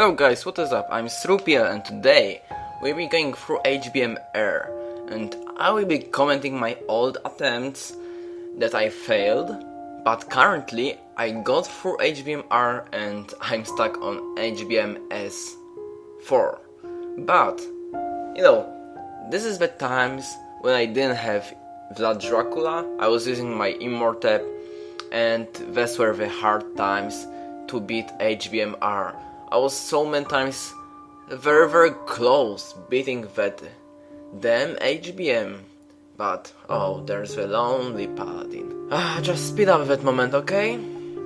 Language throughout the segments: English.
Hello guys, what is up? I'm Srupia and today we'll be going through HBM R and I will be commenting my old attempts that I failed but currently I got through HBM R and I'm stuck on HBM S4 but you know this is the times when I didn't have Vlad Dracula I was using my Imhotep and these were the hard times to beat HBM R I was so many times very very close beating that damn HBM. But oh, there's the lonely paladin. Ah, just speed up that moment, okay?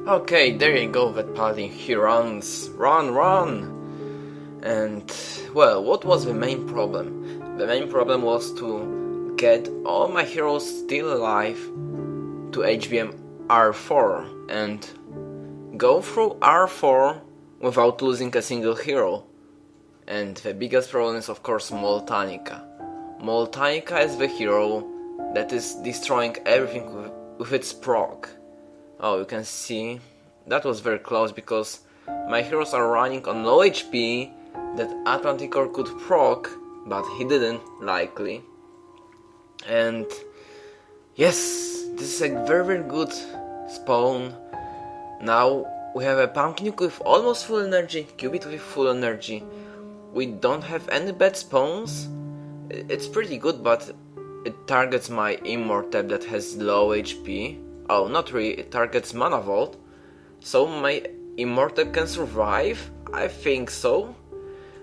Okay, there you go, that paladin. He runs, run, run. And well, what was the main problem? The main problem was to get all my heroes still alive to HBM R4 and go through R4 without losing a single hero. And the biggest problem is of course Moltanica. Moltanica is the hero that is destroying everything with, with its proc. Oh, you can see that was very close because my heroes are running on low HP that Atlanticor could proc, but he didn't, likely. And yes, this is a very very good spawn. Now we have a Pumpkin with almost full energy, Cubit with full energy. We don't have any bad spawns. It's pretty good, but it targets my Imhotep that has low HP. Oh, not really, it targets Mana Vault. So my Imhotep can survive? I think so.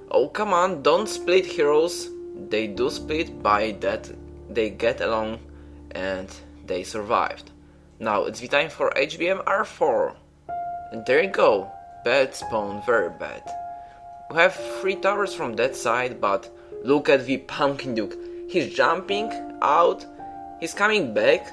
Oh, come on, don't split heroes. They do split by that they get along and they survived. Now it's the time for HBM R4. And there you go. Bad spawn, very bad. We have three towers from that side, but look at the Pumpkin Duke. He's jumping out, he's coming back,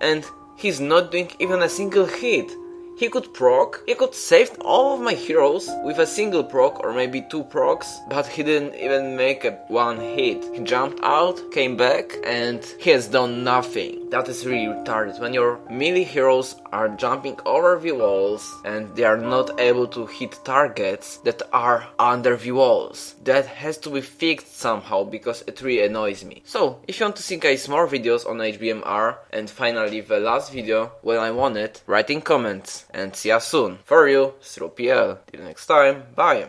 and he's not doing even a single hit. He could proc, he could save all of my heroes with a single proc or maybe two procs, but he didn't even make a one hit. He jumped out, came back, and he has done nothing. That is really retarded when your melee heroes are jumping over the walls and they are not able to hit targets that are under the walls. That has to be fixed somehow because it really annoys me. So, if you want to see guys more videos on HBMR and finally the last video when I won it, write in comments and see you soon. For you, Srupiel. Till next time, bye.